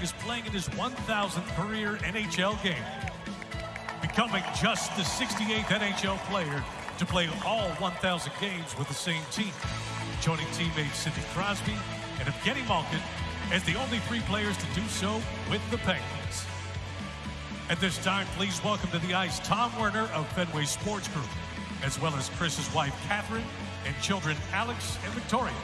Is playing in his 1,000th career NHL game, becoming just the 68th NHL player to play all 1,000 games with the same team, joining teammates Sidney Crosby and Evgeny Malkin as the only three players to do so with the Penguins. At this time, please welcome to the ice Tom Werner of Fenway Sports Group, as well as Chris's wife, Catherine, and children, Alex and Victoria.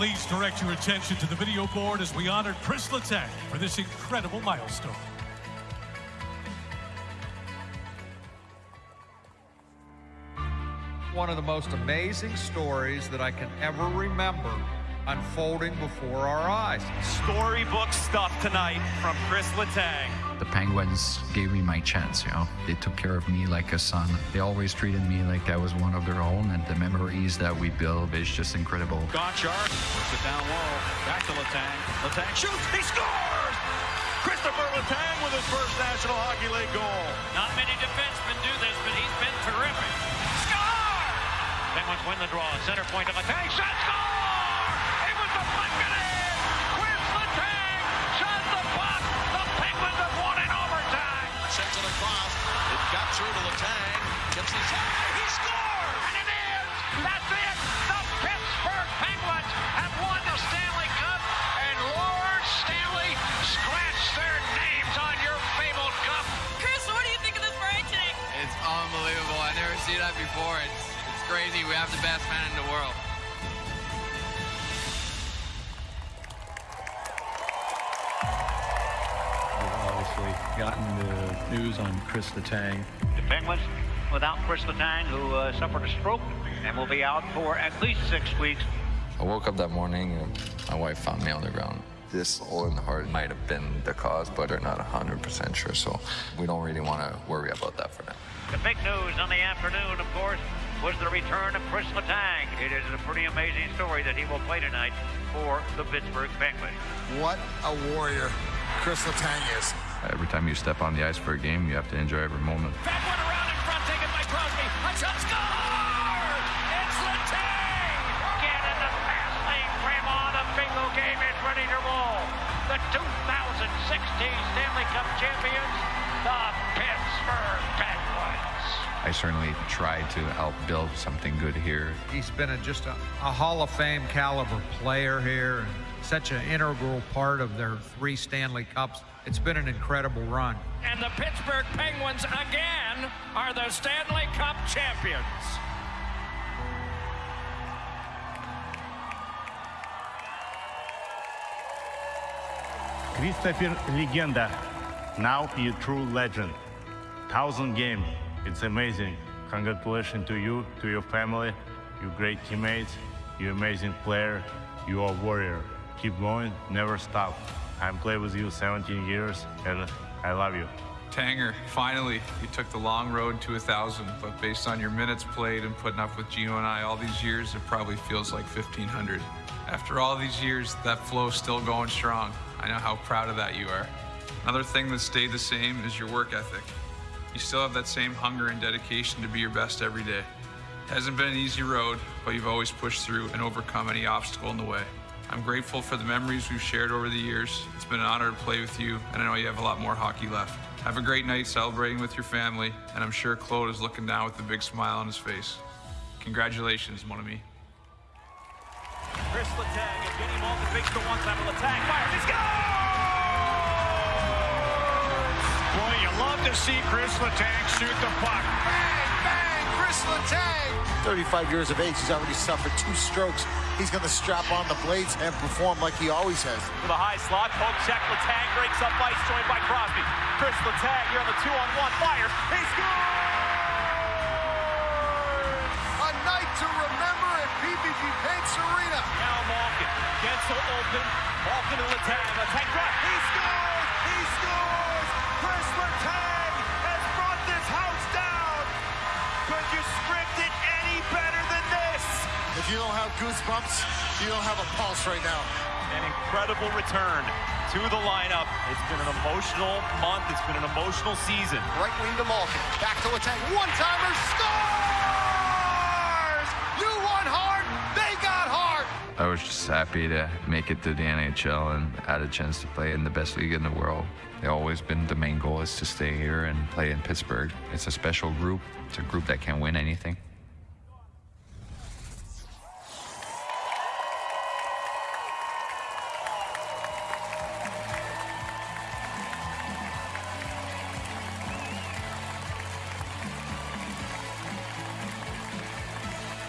Please direct your attention to the video board as we honor Chris Letang for this incredible milestone. One of the most amazing stories that I can ever remember unfolding before our eyes. Storybook stuff tonight from Chris Letang. The Penguins gave me my chance, you know. They took care of me like a son. They always treated me like I was one of their own, and the memories that we build is just incredible. Gonchar puts it down low. Back to Letang. Letang shoots. He scores! Christopher Letang with his first National Hockey League goal. Not many defensemen do this, but he's been terrific. Score! Penguins win the draw. Center point to Letang. Shot score! Sends it across. It got through to Letang. Gets the shot. He scores! And it is. That's it. The Pittsburgh Penguins have won the Stanley Cup. And Lord Stanley scratched their names on your fabled cup. Chris, what do you think of this parade today? It's unbelievable. I never seen that before. It's it's crazy. We have the best man in the world. Gotten the news on Chris Letang. The Penguins without Chris Letang, who uh, suffered a stroke and will be out for at least six weeks. I woke up that morning and my wife found me on the ground. This hole in the heart might have been the cause, but they're not 100% sure, so we don't really want to worry about that for now. The big news on the afternoon, of course, was the return of Chris Letang. It is a pretty amazing story that he will play tonight for the Pittsburgh Penguins. What a warrior Chris Letang is. Every time you step on the ice for a game, you have to enjoy every moment. That one around in front, taken by Crosby. A shot score! It's Letang! Get in the fast lane, Grandma. The bingo game is ready to roll. The 2016 Stanley Cup champions, the Pittsburgh Penguins. I certainly try to help build something good here. He's been a, just a, a Hall of Fame caliber player here, and such an integral part of their three Stanley Cups. It's been an incredible run. And the Pittsburgh Penguins again are the Stanley Cup champions. Christopher Legenda, now you true legend. Thousand game, it's amazing. Congratulations to you, to your family, you great teammates, you amazing player, you are warrior. Keep going, never stop. I'm played with you 17 years, and I love you. Tanger, finally, you took the long road to a thousand, but based on your minutes played and putting up with Gino and I all these years, it probably feels like 1500. After all these years, that flow's still going strong. I know how proud of that you are. Another thing that stayed the same is your work ethic. You still have that same hunger and dedication to be your best every day. It hasn't been an easy road, but you've always pushed through and overcome any obstacle in the way. I'm grateful for the memories we've shared over the years. It's been an honor to play with you, and I know you have a lot more hockey left. Have a great night celebrating with your family, and I'm sure Claude is looking down with a big smile on his face. Congratulations, mon ami. Chris Letang, Evgeny Malkin fakes the one-time Letang fires. He scores! Boy, you love to see Chris Letang shoot the puck. Bang, Chris Letang. 35 years of age, he's already suffered two strokes. He's going to strap on the blades and perform like he always has. To the high slot, poke check, Letang breaks up ice, joined by Crosby. Chris Letang here on the two-on-one, fires. He scores! A night to remember at PPG Paints Arena. Now Malkin gets to open. Malkin to Letang. Letang drop. He scores! He scores! Chris Letang Could you script it any better than this? If you don't have goosebumps, you don't have a pulse right now. An incredible return to the lineup. It's been an emotional month. It's been an emotional season. Right wing to Malkin. Back to Letang. One-timer scores! You won hard. I was just happy to make it to the NHL and had a chance to play in the best league in the world. They always been the main goal is to stay here and play in Pittsburgh. It's a special group. It's a group that can win anything.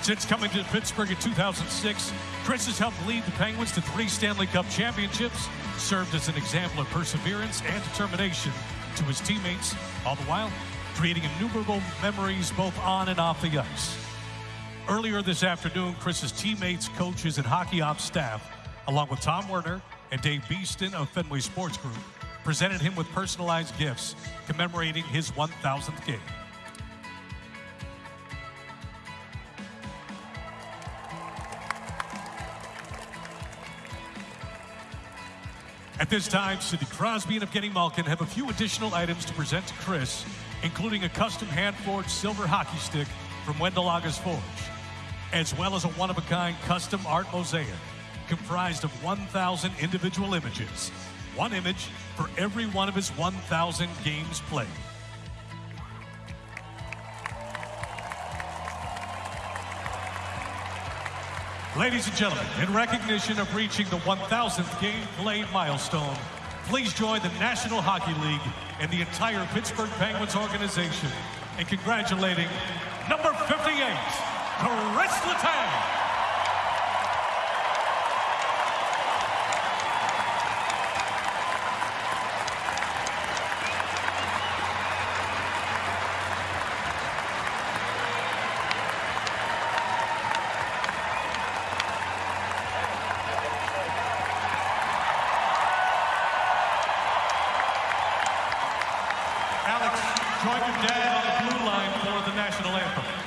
Since coming to Pittsburgh in 2006, Chris has helped lead the Penguins to three Stanley Cup championships, served as an example of perseverance and determination to his teammates, all the while creating innumerable memories both on and off the ice. Earlier this afternoon, Chris's teammates, coaches, and hockey ops staff, along with Tom Werner and Dave Beeston of Fenway Sports Group, presented him with personalized gifts commemorating his 1,000th game. At this time, Sidney Crosby and Evgeny Malkin have a few additional items to present to Chris, including a custom hand-forged silver hockey stick from Wendell August Forge, as well as a one-of-a-kind custom art mosaic comprised of 1,000 individual images, one image for every one of his 1,000 games played. Ladies and gentlemen, in recognition of reaching the 1,000th game played milestone, please join the National Hockey League and the entire Pittsburgh Penguins organization in congratulating number 58, Chris Letang. Dad on the blue line for the national anthem.